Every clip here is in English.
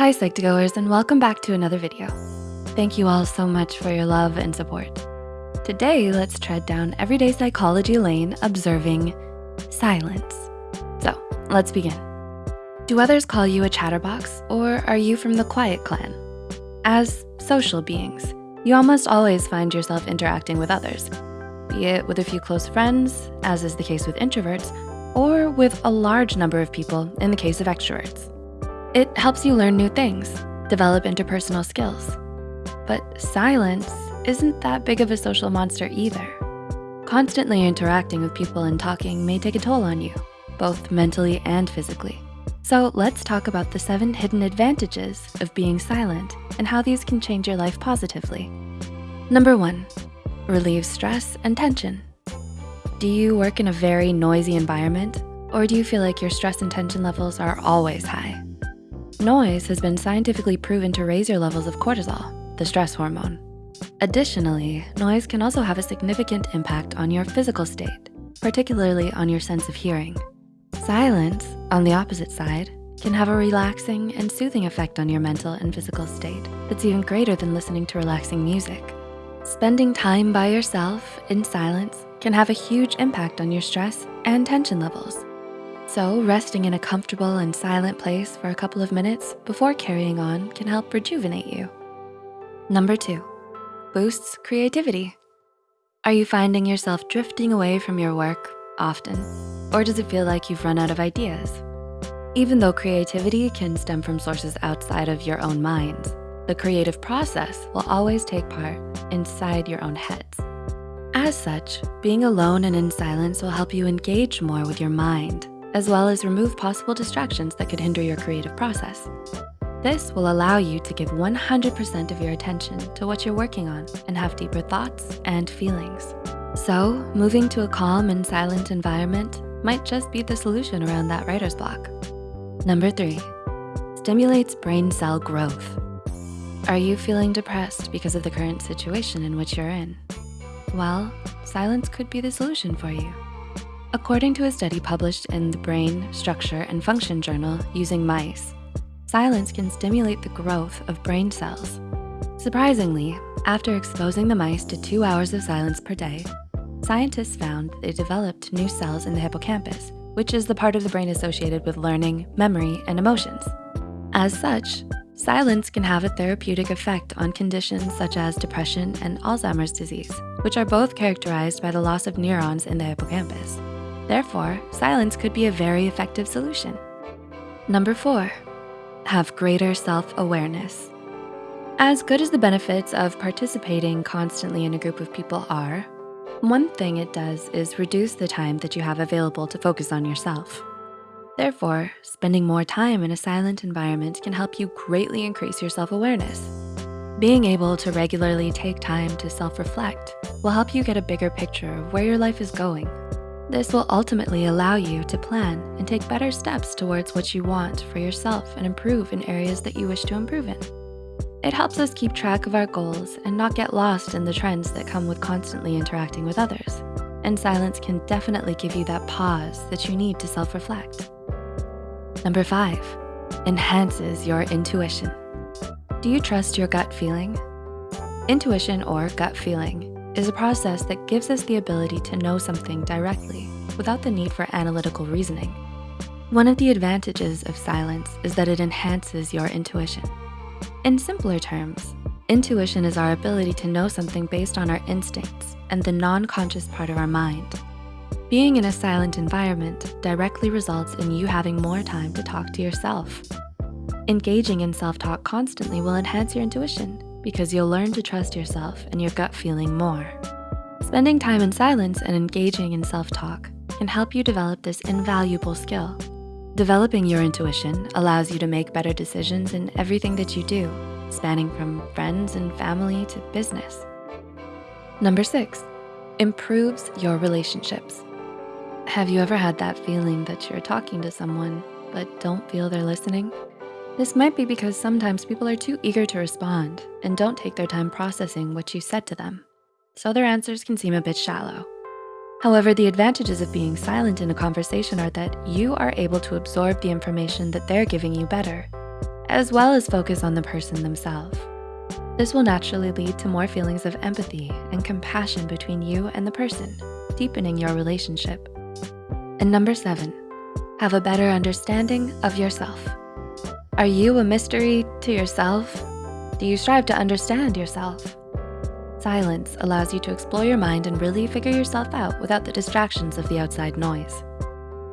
Hi Psych2Goers and welcome back to another video. Thank you all so much for your love and support. Today, let's tread down everyday psychology lane observing silence. So let's begin. Do others call you a chatterbox or are you from the quiet clan? As social beings, you almost always find yourself interacting with others, be it with a few close friends, as is the case with introverts, or with a large number of people in the case of extroverts. It helps you learn new things, develop interpersonal skills. But silence isn't that big of a social monster either. Constantly interacting with people and talking may take a toll on you, both mentally and physically. So let's talk about the seven hidden advantages of being silent and how these can change your life positively. Number one, relieve stress and tension. Do you work in a very noisy environment or do you feel like your stress and tension levels are always high? Noise has been scientifically proven to raise your levels of cortisol, the stress hormone. Additionally, noise can also have a significant impact on your physical state, particularly on your sense of hearing. Silence, on the opposite side, can have a relaxing and soothing effect on your mental and physical state that's even greater than listening to relaxing music. Spending time by yourself in silence can have a huge impact on your stress and tension levels. So resting in a comfortable and silent place for a couple of minutes before carrying on can help rejuvenate you. Number two, boosts creativity. Are you finding yourself drifting away from your work often? Or does it feel like you've run out of ideas? Even though creativity can stem from sources outside of your own minds, the creative process will always take part inside your own heads. As such, being alone and in silence will help you engage more with your mind as well as remove possible distractions that could hinder your creative process. This will allow you to give 100% of your attention to what you're working on and have deeper thoughts and feelings. So moving to a calm and silent environment might just be the solution around that writer's block. Number three, stimulates brain cell growth. Are you feeling depressed because of the current situation in which you're in? Well, silence could be the solution for you. According to a study published in the Brain, Structure, and Function Journal using mice, silence can stimulate the growth of brain cells. Surprisingly, after exposing the mice to two hours of silence per day, scientists found they developed new cells in the hippocampus, which is the part of the brain associated with learning, memory, and emotions. As such, silence can have a therapeutic effect on conditions such as depression and Alzheimer's disease, which are both characterized by the loss of neurons in the hippocampus. Therefore, silence could be a very effective solution. Number four, have greater self-awareness. As good as the benefits of participating constantly in a group of people are, one thing it does is reduce the time that you have available to focus on yourself. Therefore, spending more time in a silent environment can help you greatly increase your self-awareness. Being able to regularly take time to self-reflect will help you get a bigger picture of where your life is going this will ultimately allow you to plan and take better steps towards what you want for yourself and improve in areas that you wish to improve in. It helps us keep track of our goals and not get lost in the trends that come with constantly interacting with others. And silence can definitely give you that pause that you need to self-reflect. Number five, enhances your intuition. Do you trust your gut feeling? Intuition or gut feeling is a process that gives us the ability to know something directly without the need for analytical reasoning. One of the advantages of silence is that it enhances your intuition. In simpler terms, intuition is our ability to know something based on our instincts and the non-conscious part of our mind. Being in a silent environment directly results in you having more time to talk to yourself. Engaging in self-talk constantly will enhance your intuition because you'll learn to trust yourself and your gut feeling more. Spending time in silence and engaging in self-talk can help you develop this invaluable skill. Developing your intuition allows you to make better decisions in everything that you do, spanning from friends and family to business. Number six, improves your relationships. Have you ever had that feeling that you're talking to someone but don't feel they're listening? This might be because sometimes people are too eager to respond and don't take their time processing what you said to them. So their answers can seem a bit shallow. However, the advantages of being silent in a conversation are that you are able to absorb the information that they're giving you better. as well as focus on the person themselves. This will naturally lead to more feelings of empathy and compassion between you and the person, deepening your relationship. And number seven, have a better understanding of yourself. Are you a mystery to yourself? Do you strive to understand yourself? Silence allows you to explore your mind and really figure yourself out without the distractions of the outside noise.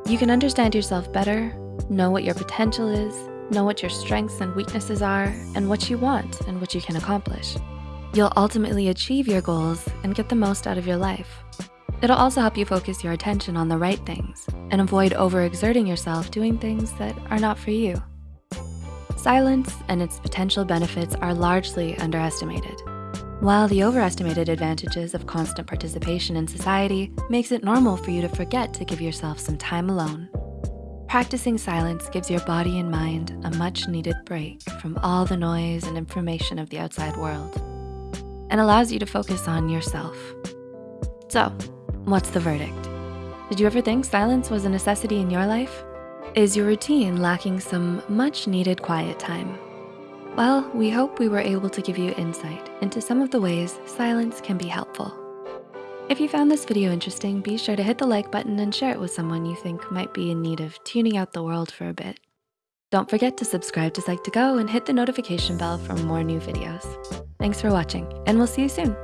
You can understand yourself better, know what your potential is, know what your strengths and weaknesses are, and what you want and what you can accomplish. You'll ultimately achieve your goals and get the most out of your life. It'll also help you focus your attention on the right things and avoid overexerting yourself doing things that are not for you. Silence and its potential benefits are largely underestimated. While the overestimated advantages of constant participation in society makes it normal for you to forget to give yourself some time alone. Practicing silence gives your body and mind a much needed break from all the noise and information of the outside world and allows you to focus on yourself. So, what's the verdict? Did you ever think silence was a necessity in your life? Is your routine lacking some much needed quiet time? Well, we hope we were able to give you insight into some of the ways silence can be helpful. If you found this video interesting, be sure to hit the like button and share it with someone you think might be in need of tuning out the world for a bit. Don't forget to subscribe to Psych2Go and hit the notification bell for more new videos. Thanks for watching, and we'll see you soon.